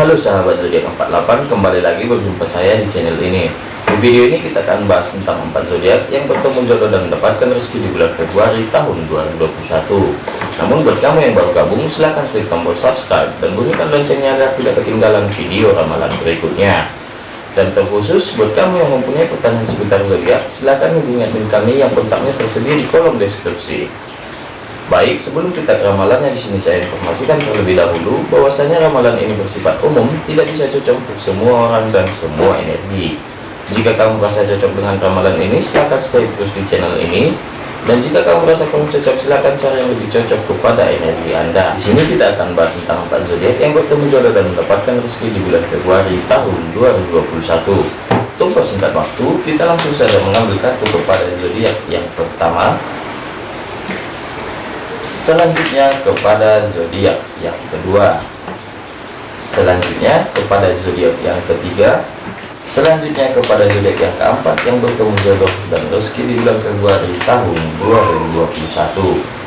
Halo sahabat zodiak 48 kembali lagi berjumpa saya di channel ini. Di video ini kita akan bahas tentang empat zodiak yang bertemu jodoh dan mendapatkan rezeki di bulan Februari tahun 2021 namun buat kamu yang baru gabung silahkan klik tombol subscribe dan bunyikan loncengnya agar tidak ketinggalan video ramalan berikutnya. Dan terkhusus buat kamu yang mempunyai pertanyaan seputar zodiak silahkan hubungi admin kami yang kontaknya tersedia di kolom deskripsi Baik, sebelum kita ke ramalannya di sini saya informasikan terlebih dahulu bahwasanya ramalan ini bersifat umum, tidak bisa cocok untuk semua orang dan semua energi. Jika kamu merasa cocok dengan ramalan ini, silahkan stay terus di channel ini. Dan jika kamu merasa kamu cocok, silahkan cari yang lebih cocok kepada energi Anda. Di sini kita akan bahas tentang empat zodiak yang bertemu jodoh dan mendapatkan rezeki di bulan Februari tahun 2021. Untuk persingkat waktu, kita langsung saja mengambil kartu kepada zodiak yang pertama, selanjutnya kepada zodiak yang kedua. Selanjutnya kepada zodiak yang ketiga. Selanjutnya kepada zodiak yang keempat yang bertemu jodoh dan rezeki di bulan Februari tahun 2021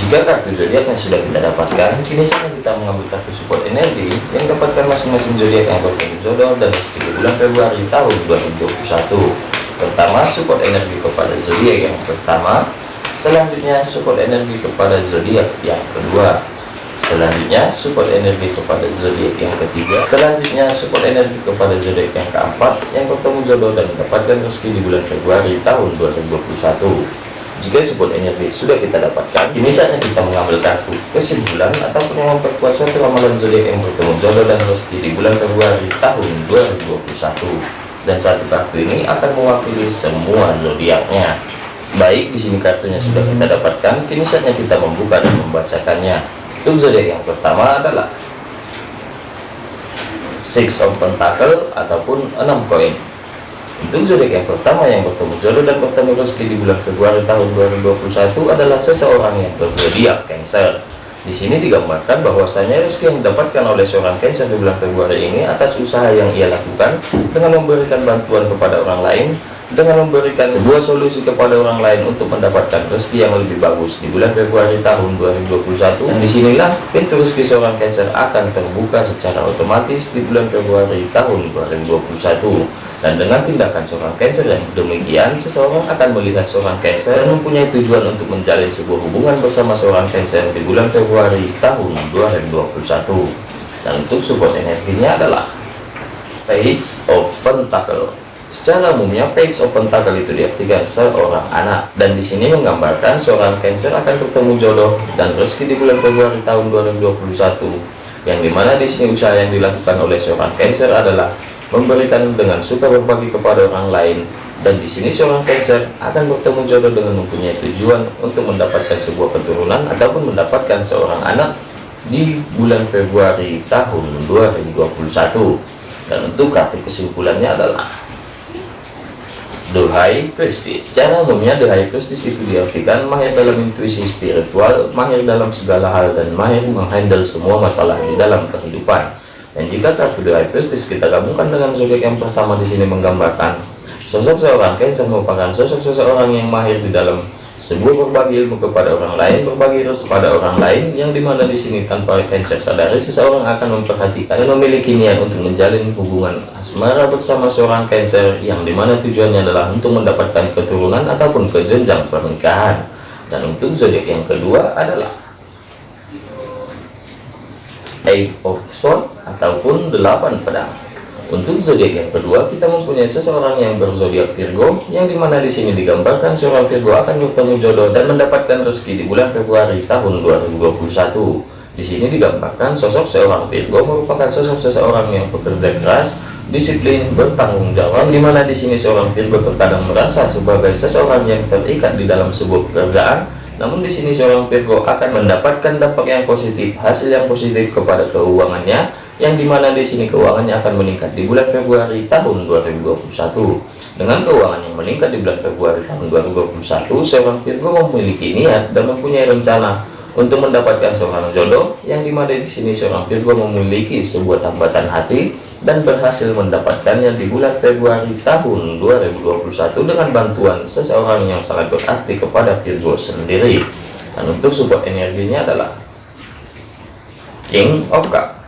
jika kartu zodiaknya sudah kita dapatkan kini saatnya kita mengambil kartu support energi yang dapatkan masing-masing zodiak yang bertemu jodoh dan rezeki di bulan Februari tahun 2021 pertama support energi kepada zodiak yang pertama. Selanjutnya support energi kepada zodiak yang kedua. Selanjutnya support energi kepada zodiak yang ketiga. Selanjutnya support energi kepada zodiak yang keempat. Yang bertemu jodoh dan mendapatkan rezeki di bulan Februari tahun 2021 jika support energi sudah kita dapatkan ini saatnya kita mengambil kartu kesimpulan ataupun yang memperkuat suatu ramalan zodiak yang bertemu jodoh dan rezeki di bulan Februari tahun 2021 dan satu kartu ini akan mewakili semua zodiaknya. Baik di sini kartunya sudah kita dapatkan. Kini saatnya kita membuka dan membacakannya. Untuk zodiak yang pertama adalah six of pentacle ataupun enam koin. Untuk zodiak yang pertama yang bertemu jodoh dan bertemu rezeki di bulan Februari tahun 2021 adalah seseorang yang berzodiak Cancer di sini digambarkan bahwasanya rezeki yang didapatkan oleh seorang Cancer di bulan Februari ini atas usaha yang ia lakukan dengan memberikan bantuan kepada orang lain, dengan memberikan sebuah solusi kepada orang lain untuk mendapatkan rezeki yang lebih bagus di bulan Februari tahun 2021. Dan di sinilah pintu rezeki seorang Cancer akan terbuka secara otomatis di bulan Februari tahun 2021 dan dengan tindakan seorang Cancer yang demikian seseorang akan melihat seorang Cancer dan mempunyai tujuan untuk menjalin sebuah hubungan bersama seorang Cancer di bulan Februari tahun 2021 dan untuk support energinya adalah Page of Pentacle secara umumnya Page of Pentacle itu diartikan seorang anak. Dan di sini menggambarkan seorang Cancer akan bertemu jodoh dan rezeki di bulan Februari tahun 2021 yang di mana di sini usaha yang dilakukan oleh seorang Cancer adalah memberikan dengan suka berbagi kepada orang lain. Dan di sini seorang Cancer akan bertemu jodoh dengan mempunyai tujuan untuk mendapatkan sebuah keturunan ataupun mendapatkan seorang anak di bulan Februari tahun 2021 dan untuk kartu kesimpulannya adalah High Priestess secara umumnya High Priestess itu diartikan mahir dalam intuisi spiritual mahir dalam segala hal dan mahir menghandle semua masalah di dalam kehidupan. Dan jika kartu High Priestess kita gabungkan dengan zodiak yang pertama di sini menggambarkan sosok seorang Cancer merupakan sosok seseorang yang mahir di dalam sebuah berbagi ilmu kepada orang lain, berbagi terus kepada orang lain, yang di mana di sini tanpa Cancer sadari seseorang akan memperhatikan dan memiliki niat untuk menjalin hubungan asmara bersama seorang Cancer, yang di mana tujuannya adalah untuk mendapatkan keturunan ataupun ke jenjang pernikahan. Dan untuk zodiak yang kedua adalah Eight of Swords ataupun delapan pedang. Untuk zodiak yang kedua, kita mempunyai seseorang yang berzodiak Virgo, yang di mana di sini digambarkan seorang Virgo akan bertemu jodoh dan mendapatkan rezeki di bulan Februari tahun 2021. Di sini digambarkan sosok seorang Virgo merupakan sosok seseorang yang bekerja keras, disiplin, bertanggung jawab, di mana di sini seorang Virgo terkadang merasa sebagai seseorang yang terikat di dalam sebuah pekerjaan, namun di sini seorang Virgo akan mendapatkan dampak yang positif, hasil yang positif kepada keuangannya, yang di mana di sini keuangannya akan meningkat di bulan Februari tahun 2021. Dengan keuangan yang meningkat di bulan Februari tahun 2021, seorang Virgo memiliki niat dan mempunyai rencana untuk mendapatkan seorang jodoh, yang di mana di sini seorang Virgo memiliki sebuah tambatan hati dan berhasil mendapatkannya di bulan Februari tahun 2021 dengan bantuan seseorang yang sangat berarti kepada Virgo sendiri. Dan untuk support energinya adalah King of Cup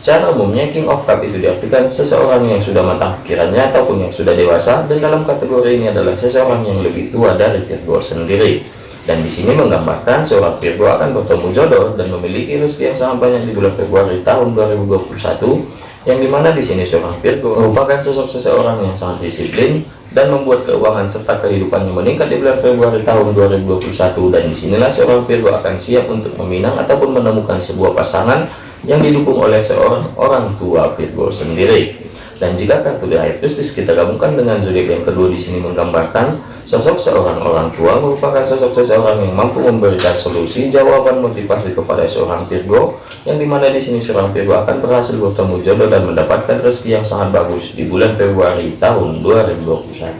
Secara umumnya King of Cup itu diartikan seseorang yang sudah matang pikirannya ataupun yang sudah dewasa dan dalam kategori ini adalah seseorang yang lebih tua dari Virgo sendiri. Dan di sini menggambarkan seorang Virgo akan bertemu jodoh dan memiliki rezeki yang sangat banyak di bulan Februari tahun 2021 yang di mana di sini seorang Virgo merupakan sosok seseorang yang sangat disiplin dan membuat keuangan serta kehidupannya meningkat di bulan Februari tahun 2021 dan di sinilah seorang Virgo akan siap untuk meminang ataupun menemukan sebuah pasangan yang didukung oleh seorang orang tua Virgo sendiri. Dan jika kartu The High Priestess kita gabungkan dengan zodiak yang kedua di sini menggambarkan sosok seorang orang tua merupakan sosok seseorang yang mampu memberikan solusi jawaban motivasi kepada seorang Virgo yang di mana di sini seorang Virgo akan berhasil bertemu jodoh dan mendapatkan rezeki yang sangat bagus di bulan Februari tahun 2021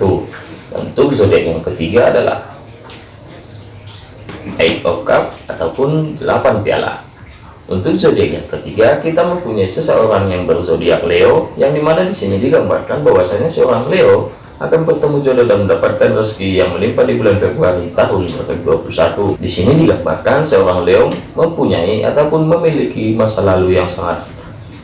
untuk zodiak yang ketiga adalah Eight of Cup ataupun 8 piala untuk zodiak yang ketiga, kita mempunyai seseorang yang berzodiak Leo, yang di mana di sini digambarkan bahwasanya seorang Leo akan bertemu jodoh dan mendapatkan rezeki yang melimpah di bulan Februari tahun 2021. Di sini digambarkan seorang Leo mempunyai ataupun memiliki masa lalu yang sangat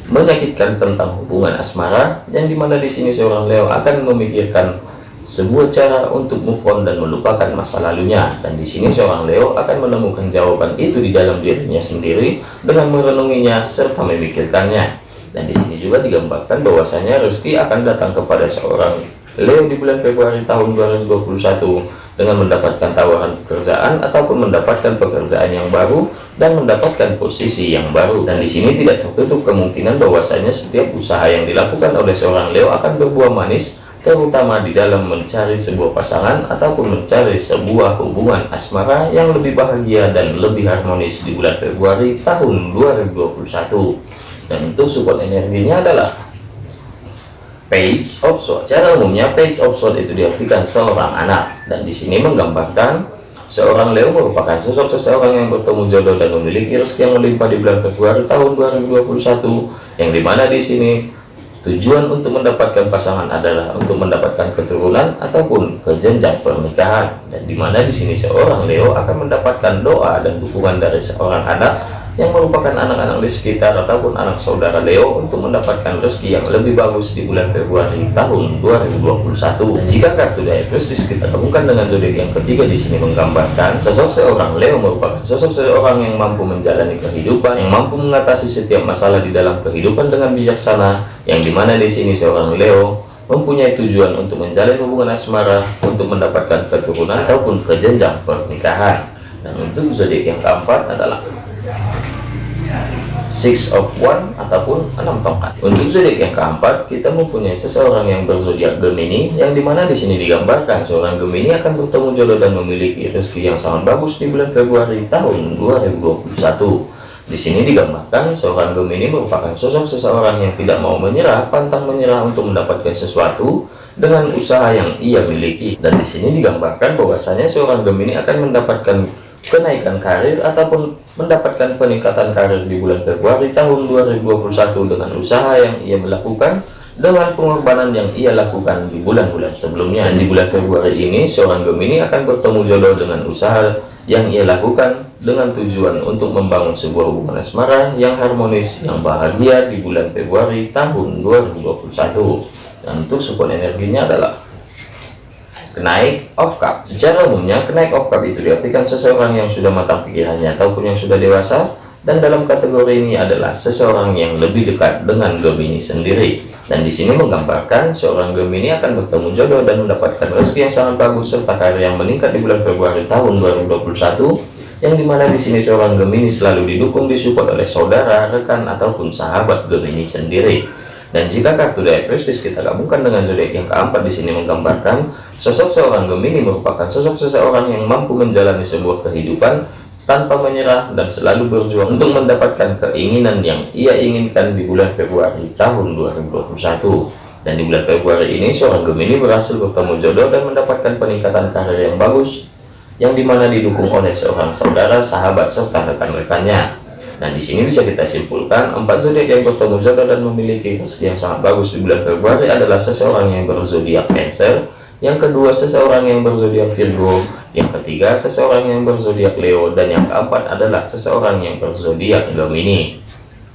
menyakitkan tentang hubungan asmara, yang di mana di sini seorang Leo akan memikirkan sebuah cara untuk move on dan melupakan masa lalunya. Dan di sini seorang Leo akan menemukan jawaban itu di dalam dirinya sendiri dengan merenunginya serta memikirkannya. Dan di sini juga digambarkan bahwasanya rezeki akan datang kepada seorang Leo di bulan Februari tahun 2021 dengan mendapatkan tawaran pekerjaan ataupun mendapatkan pekerjaan yang baru dan mendapatkan posisi yang baru. Dan di sini tidak tertutup kemungkinan bahwasanya setiap usaha yang dilakukan oleh seorang Leo akan berbuah manis terutama di dalam mencari sebuah pasangan ataupun mencari sebuah hubungan asmara yang lebih bahagia dan lebih harmonis di bulan Februari tahun 2021 dan untuk support energinya adalah page of sword. Cara umumnya page of sword itu diartikan seorang anak. Dan di sini menggambarkan seorang Leo merupakan sosok seseorang yang bertemu jodoh dan memiliki rezeki yang melimpah di bulan Februari tahun 2021 yang di mana di sini Tujuan untuk mendapatkan pasangan adalah untuk mendapatkan keturunan ataupun ke pernikahan. Dan di mana di sini seorang Leo akan mendapatkan doa dan dukungan dari seorang anak yang merupakan anak-anak di sekitar ataupun anak saudara Leo untuk mendapatkan rezeki yang lebih bagus di bulan Februari tahun 2021. Dan jika kartu Diagnosis kita temukan dengan zodiak yang ketiga di sini menggambarkan sosok seorang Leo merupakan sosok seorang yang mampu menjalani kehidupan, yang mampu mengatasi setiap masalah di dalam kehidupan dengan bijaksana, yang di mana di sini seorang Leo mempunyai tujuan untuk menjalin hubungan asmara untuk mendapatkan keturunan ataupun ke jenjang pernikahan. Dan untuk zodiak yang keempat adalah six of one ataupun enam tongkat. Untuk zodiak yang keempat kita mempunyai seseorang yang berzodiak Gemini yang di mana di sini digambarkan seorang Gemini akan bertemu jodoh dan memiliki rezeki yang sangat bagus di bulan Februari tahun 2021 di sini digambarkan seorang Gemini merupakan sosok seseorang yang tidak mau menyerah pantang menyerah untuk mendapatkan sesuatu dengan usaha yang ia miliki. Dan di sini digambarkan bahwasanya seorang Gemini akan mendapatkan kenaikan karir ataupun mendapatkan peningkatan karir di bulan Februari tahun 2021 dengan usaha yang ia melakukan dengan pengorbanan yang ia lakukan di bulan-bulan sebelumnya. Di bulan Februari ini seorang Gemini akan bertemu jodoh dengan usaha yang ia lakukan dengan tujuan untuk membangun sebuah hubungan asmara yang harmonis yang bahagia di bulan Februari tahun 2021 dan untuk support energinya adalah kenaik of cup. Secara umumnya kenaik of cup itu diartikan seseorang yang sudah matang pikirannya ataupun yang sudah dewasa dan dalam kategori ini adalah seseorang yang lebih dekat dengan Gemini sendiri. Dan di sini menggambarkan seorang Gemini akan bertemu jodoh dan mendapatkan rezeki yang sangat bagus serta karir yang meningkat di bulan Februari tahun 2021 yang di mana di sini seorang Gemini selalu didukung disupport oleh saudara rekan ataupun sahabat Gemini sendiri dan jika kartu Prestige kita gabungkan dengan zodiak yang keempat di sini menggambarkan Sosok seorang Gemini merupakan sosok seseorang yang mampu menjalani sebuah kehidupan tanpa menyerah dan selalu berjuang untuk mendapatkan keinginan yang ia inginkan di bulan Februari tahun 2021. Dan di bulan Februari ini seorang Gemini berhasil bertemu jodoh dan mendapatkan peningkatan karir yang bagus yang di mana didukung oleh seorang saudara, sahabat, serta rekan-rekannya. Dan di sini bisa kita simpulkan empat zodiak yang bertemu jodoh dan memiliki rezeki yang sangat bagus di bulan Februari adalah seseorang yang berzodiak Cancer, yang kedua seseorang yang berzodiak Virgo, yang ketiga seseorang yang berzodiak Leo, dan yang keempat adalah seseorang yang berzodiak Gemini.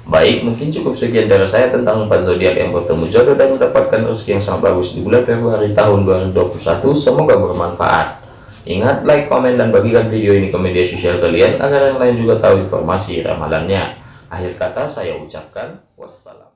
Baik, mungkin cukup sekian dari saya tentang empat zodiak yang bertemu jodoh dan mendapatkan rezeki yang sangat bagus di bulan Februari tahun 2021. Semoga bermanfaat. Ingat, like, komen, dan bagikan video ini ke media sosial kalian agar yang lain juga tahu informasi ramalannya. Akhir kata saya ucapkan wassalam.